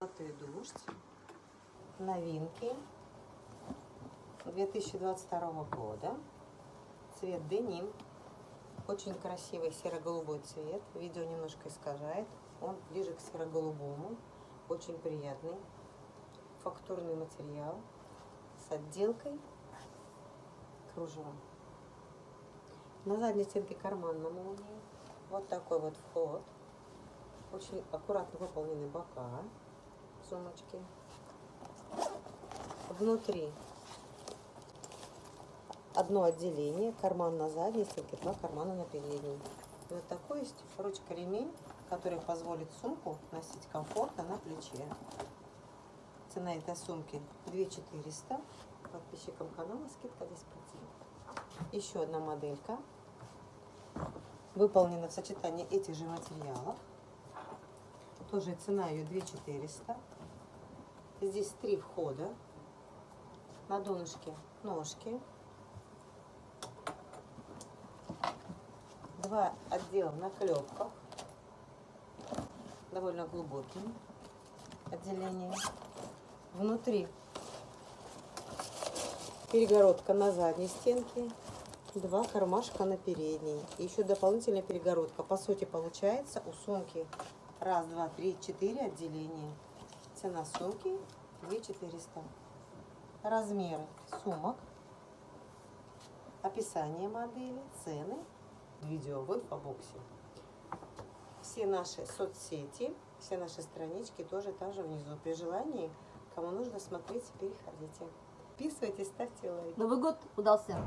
Золотой дождь. Новинки 2022 года. Цвет деним. Очень красивый серо-голубой цвет. Видео немножко искажает. Он ближе к серо-голубому. Очень приятный. Фактурный материал с отделкой кружева. На задней стенке карман на молнии. Вот такой вот вход. Очень аккуратно выполнены бока сумочки. Внутри одно отделение, карман на задней стенке, два кармана на передней. Вот такой есть ручка-ремень, который позволит сумку носить комфортно на плече. Цена этой сумки 2400. Подписчикам канала скидка 10%. Еще одна моделька. Выполнена в сочетании этих же материалов. Тоже цена ее 2400. Здесь три входа. На донышке ножки. Два отдела на клепках. Довольно глубоким отделением. Внутри перегородка на задней стенке. Два кармашка на передней. И еще дополнительная перегородка. По сути получается у сумки раз, два, три, четыре отделения. Цена сумки 2400. Размеры сумок, описание модели, цены, видео в инфобоксе. Все наши соцсети, все наши странички тоже там же внизу. При желании, кому нужно смотреть, переходите. Подписывайтесь, ставьте лайк. Новый год удался.